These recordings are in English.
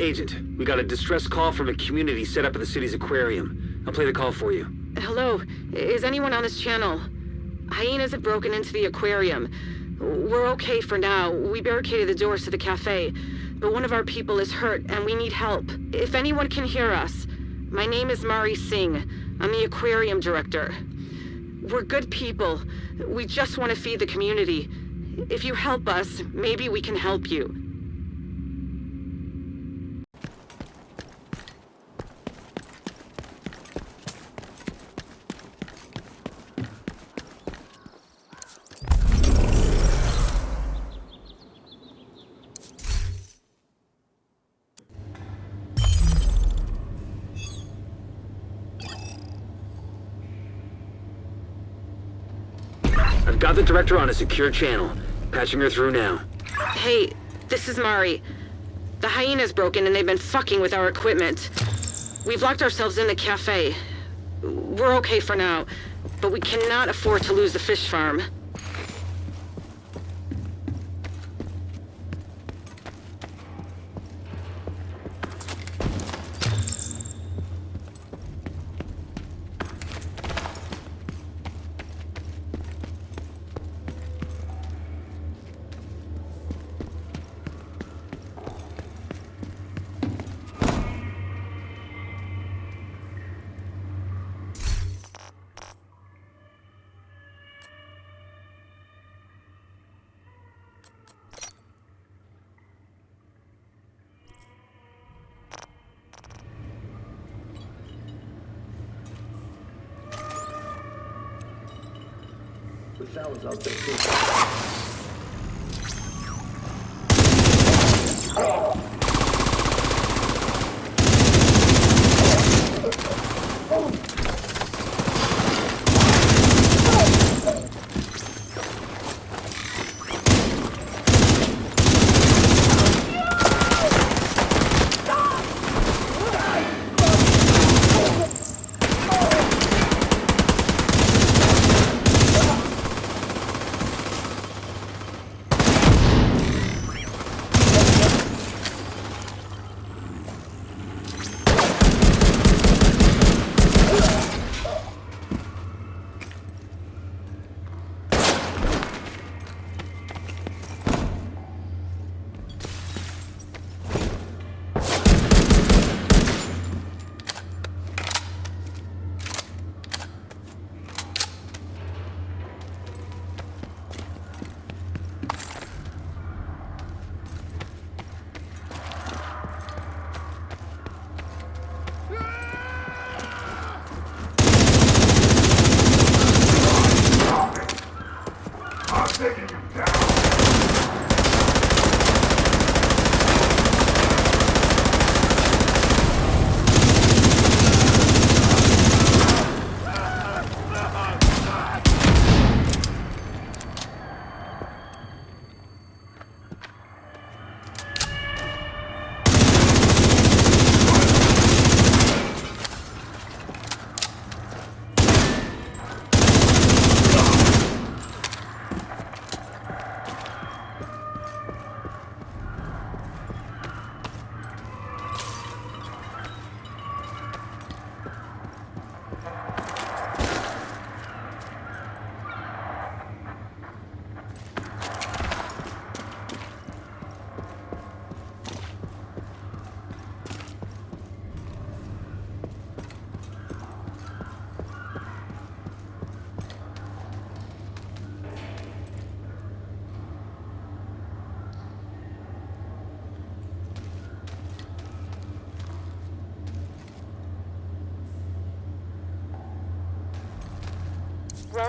Agent, we got a distress call from a community set up at the city's aquarium. I'll play the call for you. Hello, is anyone on this channel? Hyenas have broken into the aquarium. We're okay for now. We barricaded the doors to the cafe. But one of our people is hurt, and we need help. If anyone can hear us, my name is Mari Singh. I'm the aquarium director. We're good people. We just want to feed the community. If you help us, maybe we can help you. I've got the on a secure channel. Patching her through now. Hey, this is Mari. The hyenas broken and they've been fucking with our equipment. We've locked ourselves in the cafe. We're okay for now, but we cannot afford to lose the fish farm.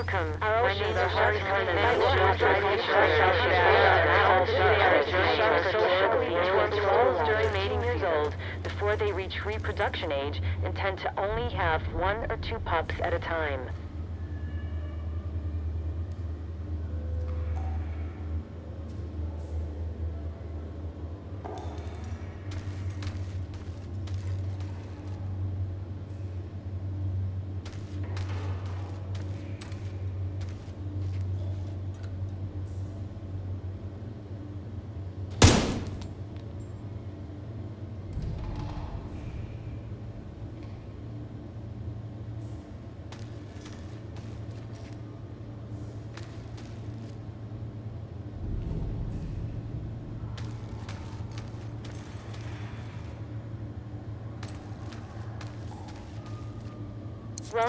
Welcome. My name is Shari Khan, and I will Trolls during mating years old, before they reach reproduction age, and tend to only have one or two pups at a time.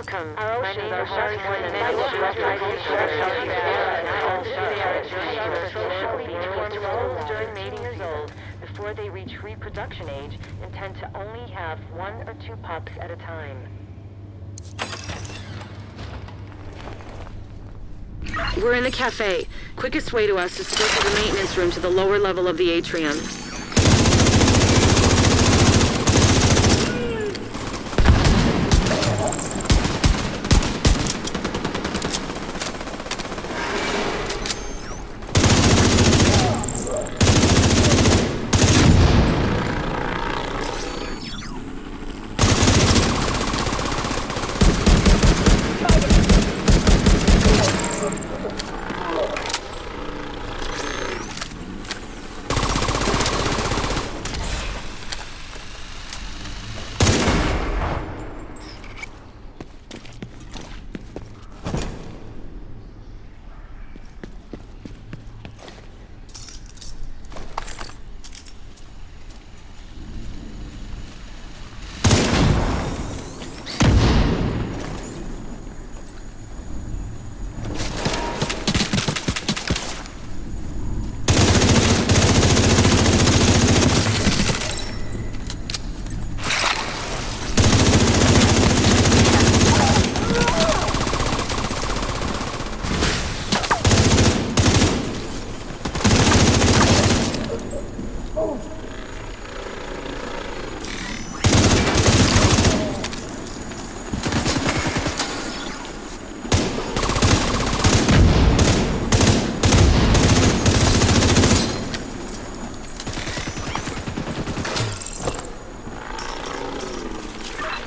Welcome. Our My oceans name are is hard Shark more than One, and they I look. will Our recognize socially Between roles during mating years old, before they reach reproduction age, and tend to only have one or two pups at a time. We're in the cafe. Quickest way to us is to go to the maintenance room to the lower level of the atrium.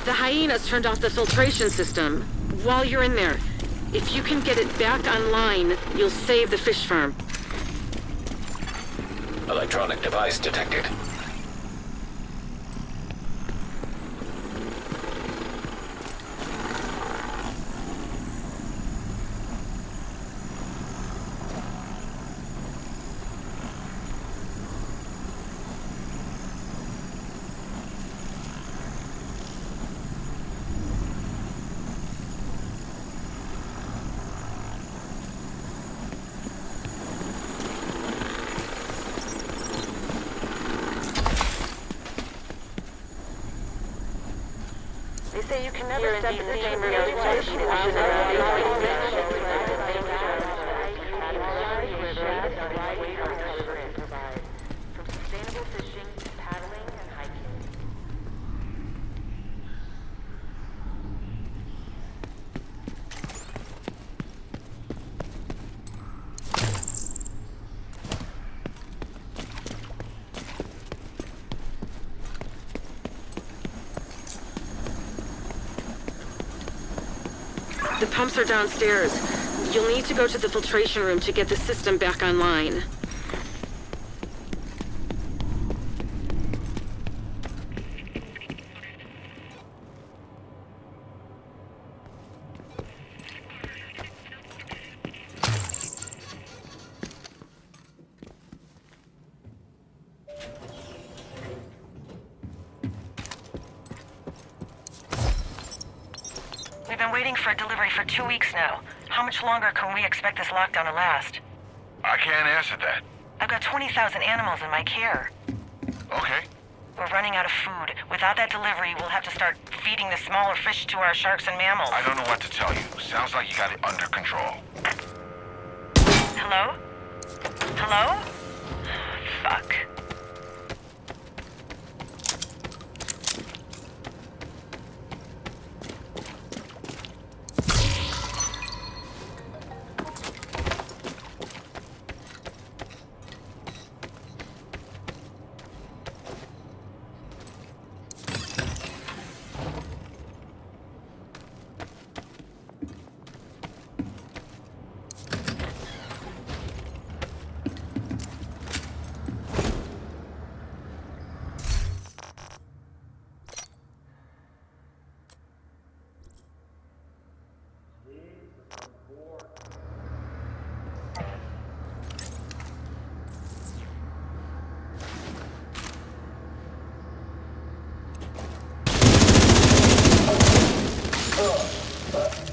The turned off the filtration system. While you're in there, if you can get it back online, you'll save the fish farm. Electronic device detected. They say you can never step in the sea, same Maria. room You twice. should You have should never never been be like like this. From sustainable fishing, paddling, and hiking. The pumps are downstairs. You'll need to go to the filtration room to get the system back online. Much longer can we expect this lockdown to last? I can't answer that. I've got 20,000 animals in my care. Okay. We're running out of food. Without that delivery, we'll have to start feeding the smaller fish to our sharks and mammals. I don't know what to tell you. Sounds like you got it under control. Hello? Hello? Fuck.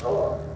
Hello.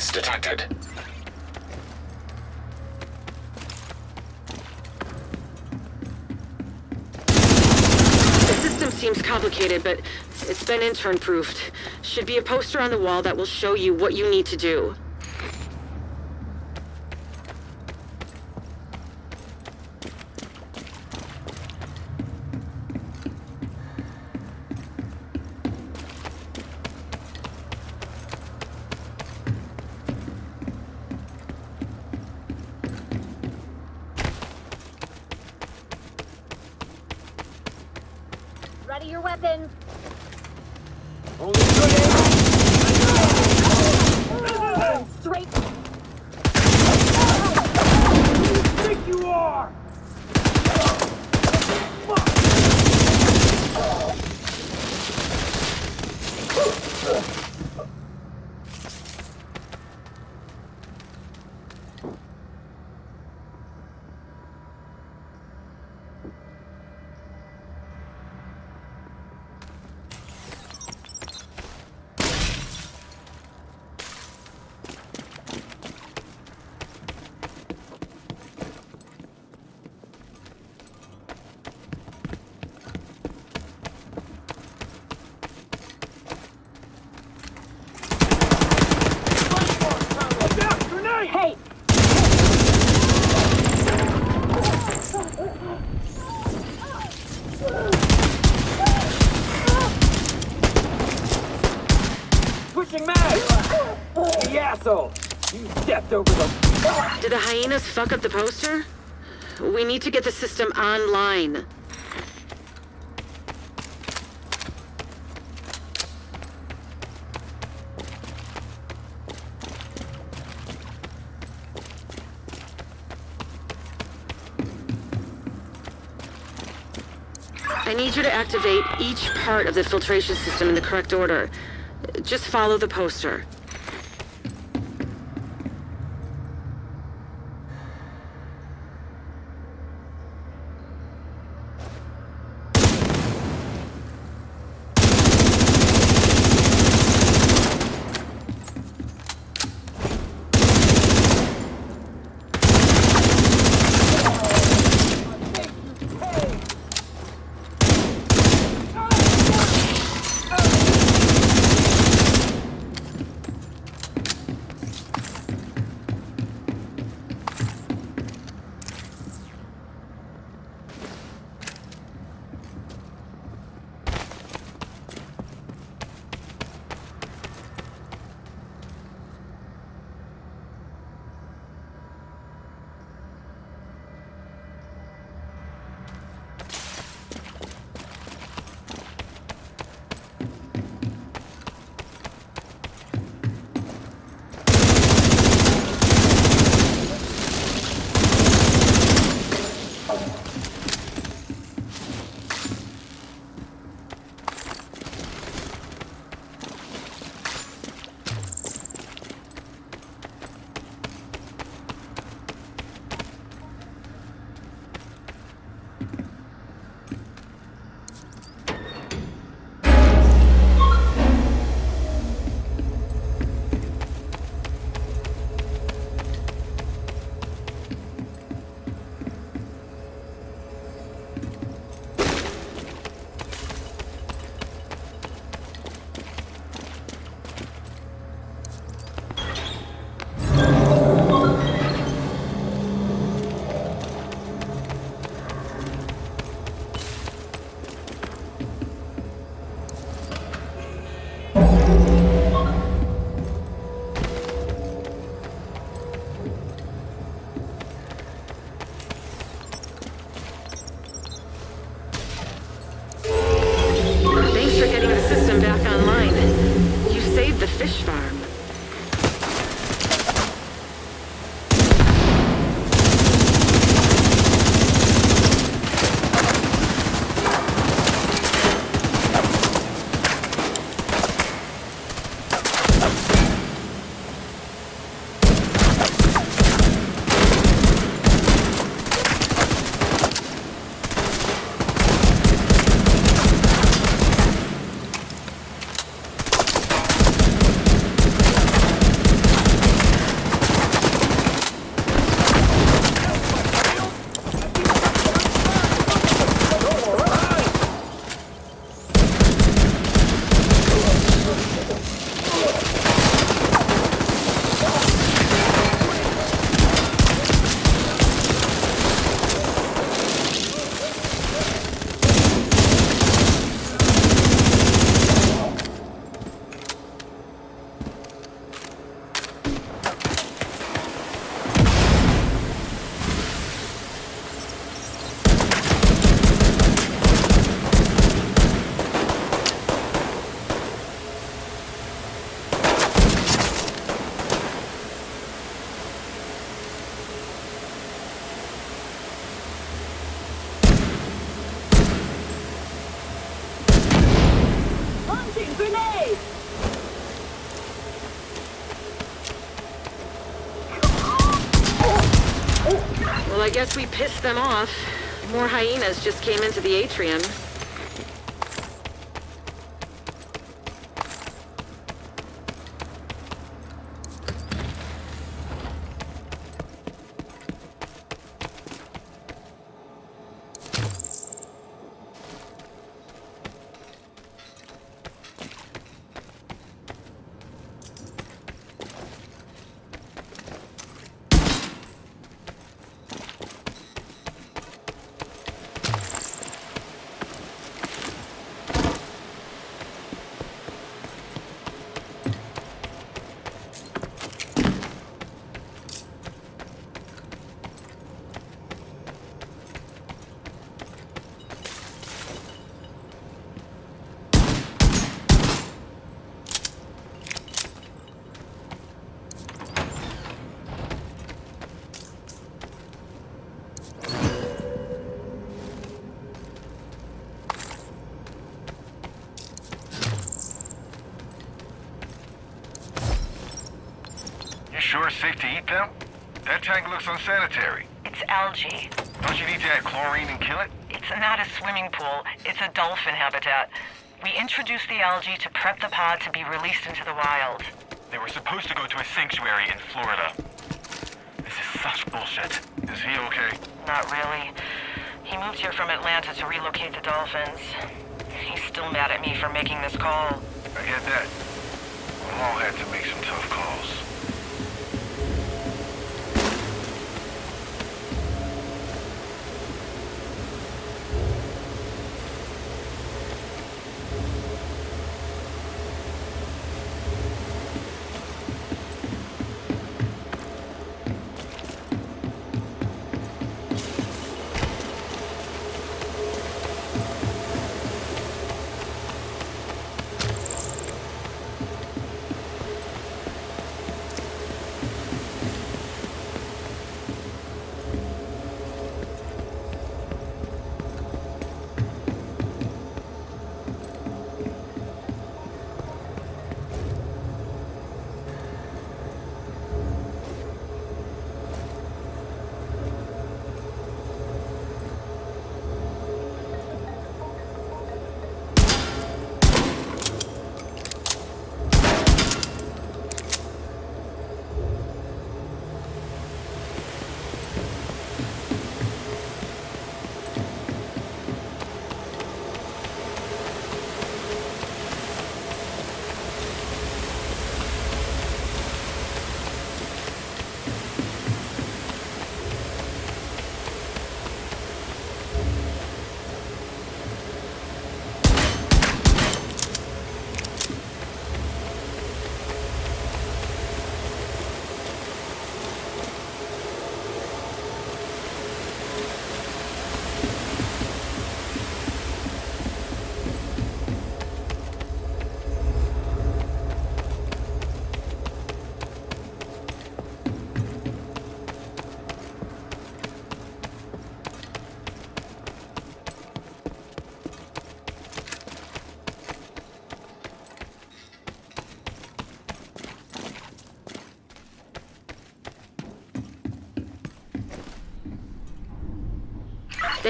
Device detected. The system seems complicated, but it's been intern-proofed. Should be a poster on the wall that will show you what you need to do. Ready your weapons. Only good aim. Straight. think you are? Look out! Grenade! Hey, Pushing mag! The asshole! You stepped over the... Did the hyenas fuck up the poster? We need to get the system online. I need you to activate each part of the filtration system in the correct order. Just follow the poster. Fish farm. Guess we pissed them off. More hyenas just came into the atrium. You sure it's safe to eat them? That tank looks unsanitary. It's algae. Don't you need to add chlorine and kill it? It's not a swimming pool. It's a dolphin habitat. We introduced the algae to prep the pod to be released into the wild. They were supposed to go to a sanctuary in Florida. This is such bullshit. Is he okay? Not really. He moved here from Atlanta to relocate the dolphins. He's still mad at me for making this call. I get that. We all had to make some tough calls.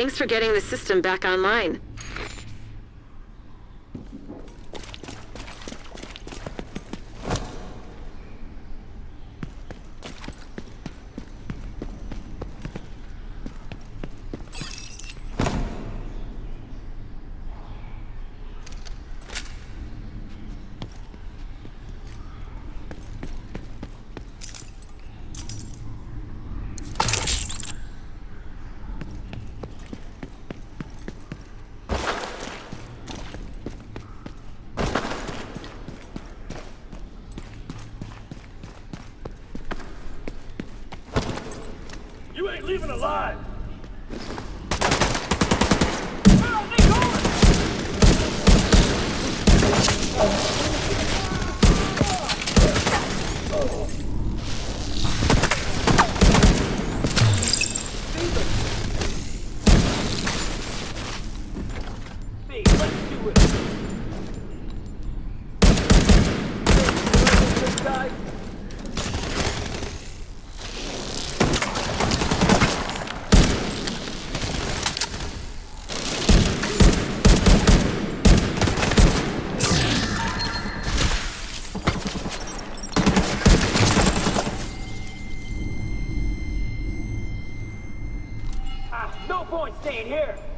Thanks for getting the system back online. point staying here.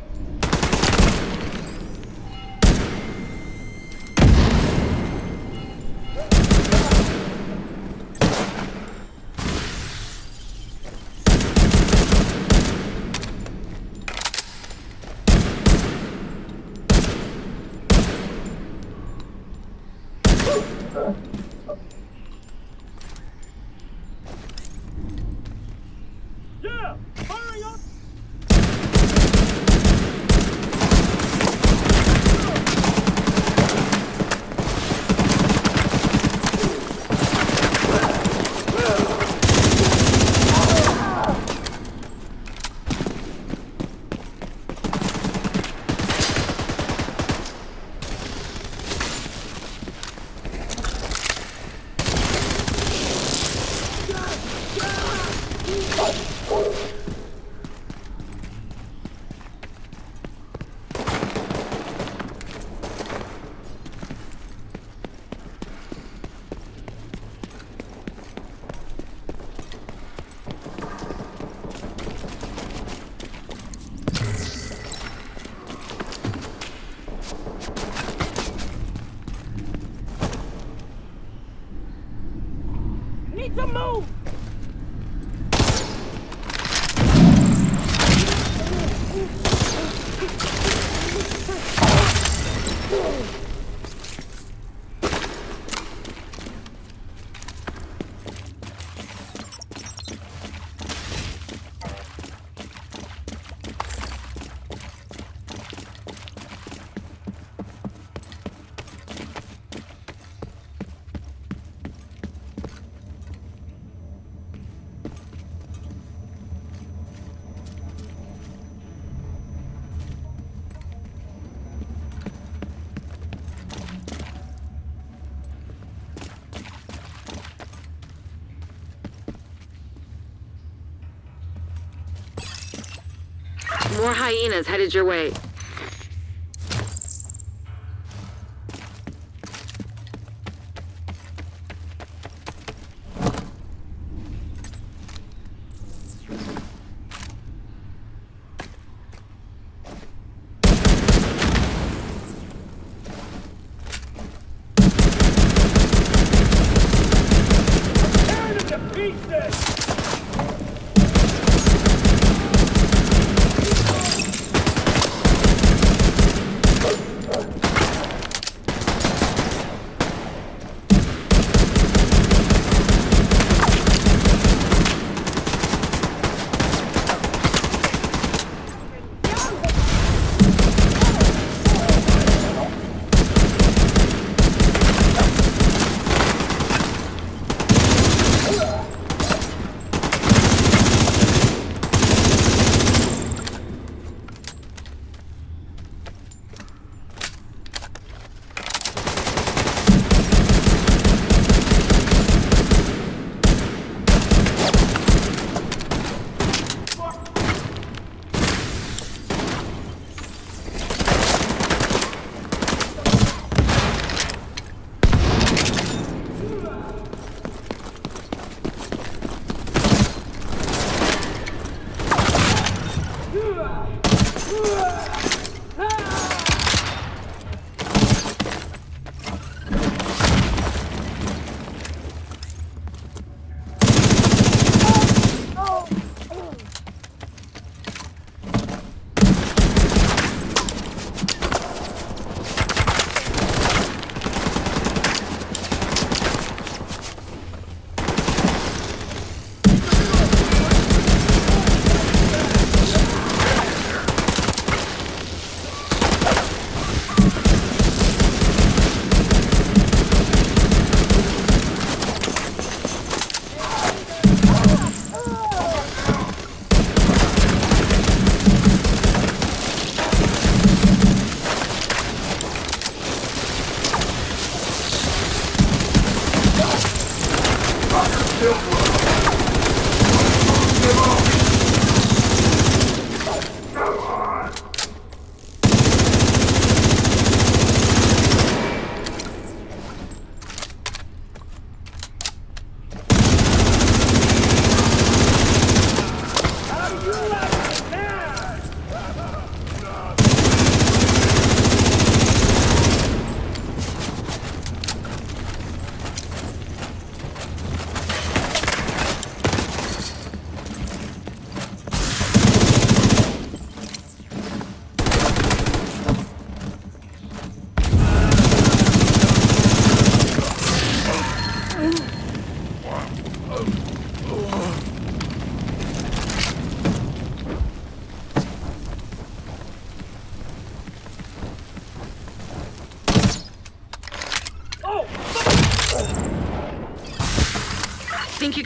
More hyenas headed your way.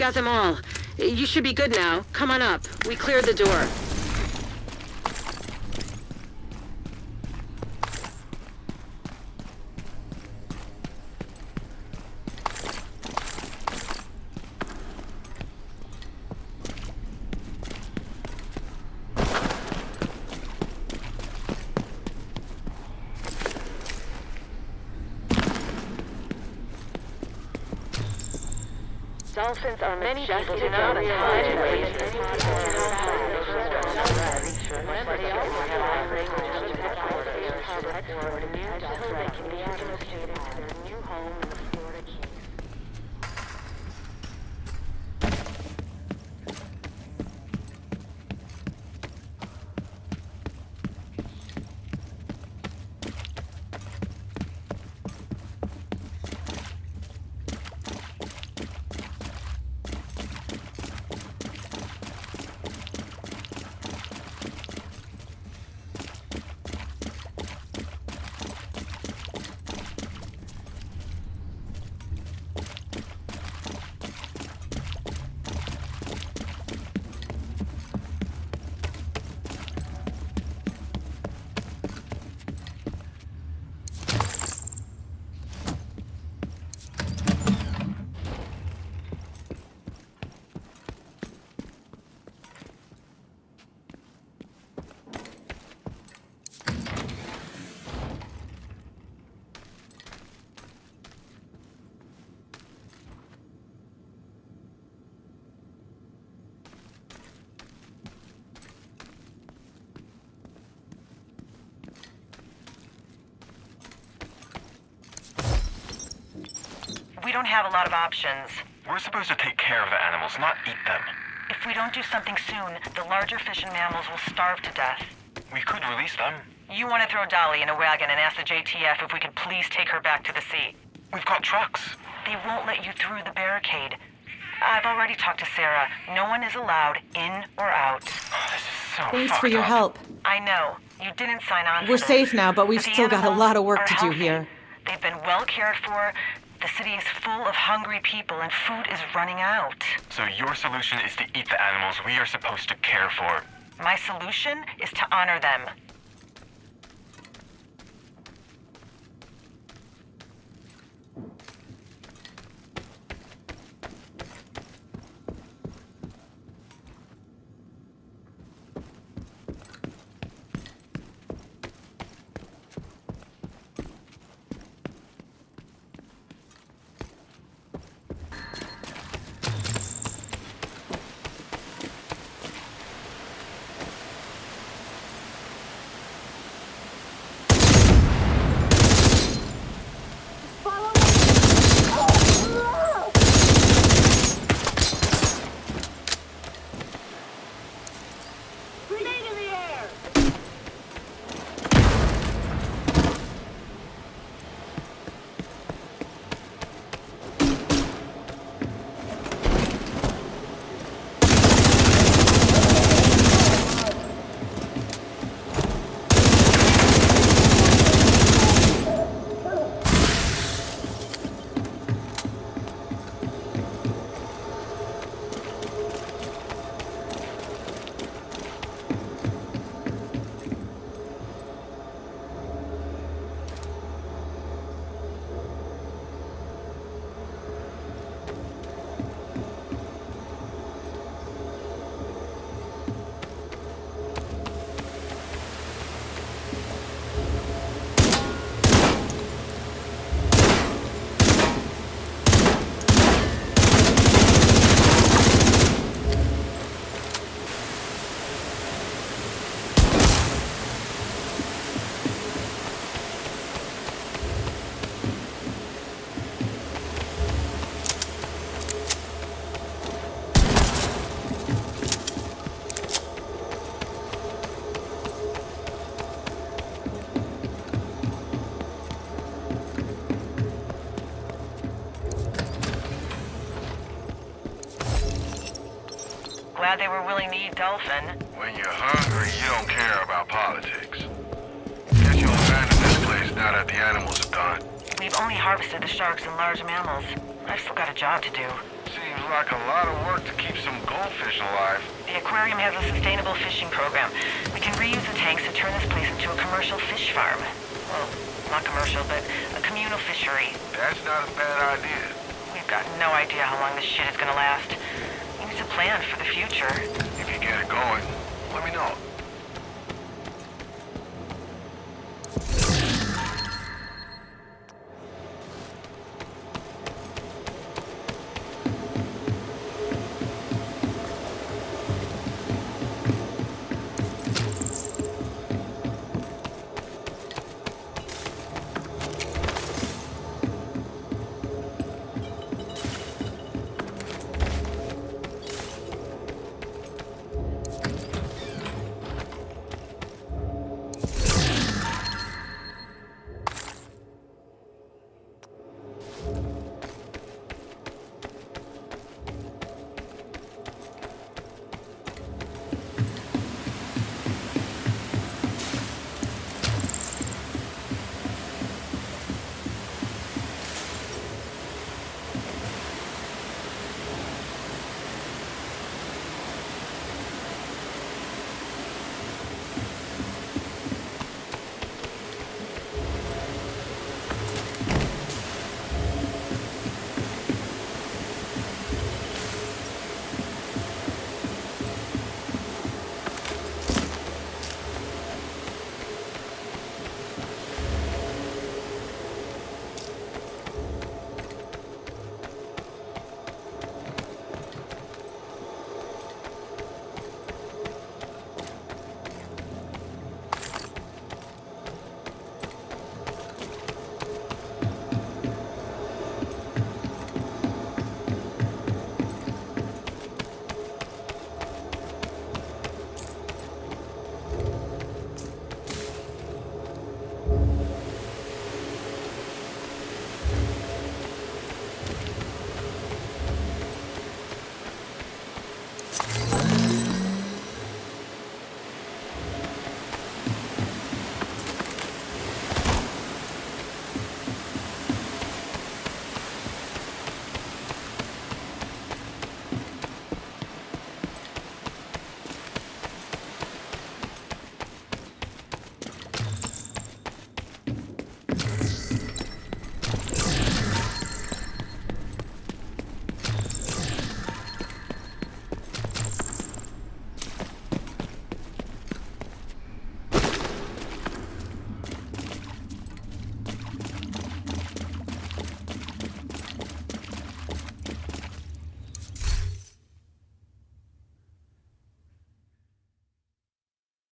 Got them all. You should be good now. Come on up. We cleared the door. Dolphins are Many people do not and realize highly that We don't have a lot of options. We're supposed to take care of the animals, not eat them. If we don't do something soon, the larger fish and mammals will starve to death. We could release them. You want to throw Dolly in a wagon and ask the JTF if we could please take her back to the sea. We've got trucks. They won't let you through the barricade. I've already talked to Sarah. No one is allowed in or out. Oh, this is so Thanks for your up. help. I know. You didn't sign on. We're safe now, but we've the still got a lot of work to do healthy. here. They've been well cared for. The city is full of hungry people, and food is running out. So your solution is to eat the animals we are supposed to care for. My solution is to honor them. Glad they were willing to eat dolphin. When you're hungry, you don't care about politics. Guess you'll abandon this place now that the animals are gone. We've only harvested the sharks and large mammals. I've still got a job to do. See, Seems like a lot of work to keep some goldfish alive. The aquarium has a sustainable fishing program. We can reuse the tanks to turn this place into a commercial fish farm. Well, not commercial, but a communal fishery. That's not a bad idea. We've got no idea how long this shit is gonna last. To plan for the future. If you get it going, let me know.